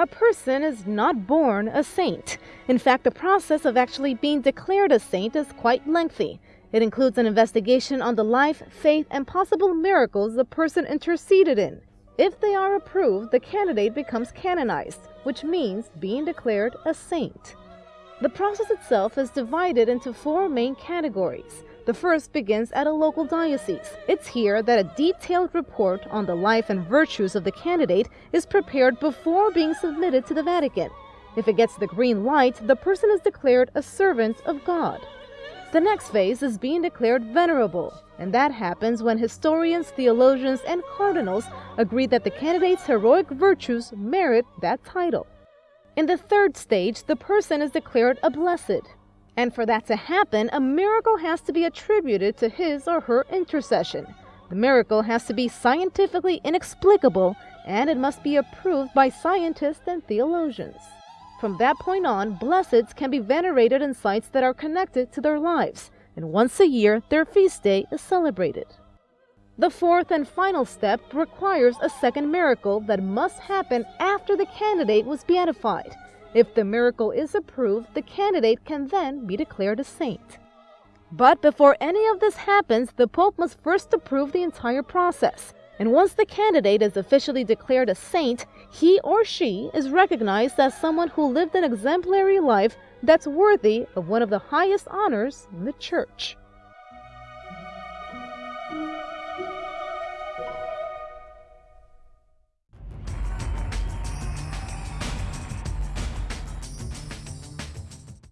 A person is not born a saint. In fact, the process of actually being declared a saint is quite lengthy. It includes an investigation on the life, faith, and possible miracles the person interceded in. If they are approved, the candidate becomes canonized, which means being declared a saint. The process itself is divided into four main categories. The first begins at a local diocese. It's here that a detailed report on the life and virtues of the candidate is prepared before being submitted to the Vatican. If it gets the green light, the person is declared a servant of God. The next phase is being declared venerable, and that happens when historians, theologians, and cardinals agree that the candidate's heroic virtues merit that title. In the third stage, the person is declared a blessed, and for that to happen, a miracle has to be attributed to his or her intercession. The miracle has to be scientifically inexplicable and it must be approved by scientists and theologians. From that point on, blesseds can be venerated in sites that are connected to their lives, and once a year their feast day is celebrated. The fourth and final step requires a second miracle that must happen after the candidate was beatified. If the miracle is approved, the candidate can then be declared a saint. But before any of this happens, the Pope must first approve the entire process. And once the candidate is officially declared a saint, he or she is recognized as someone who lived an exemplary life that's worthy of one of the highest honors in the Church.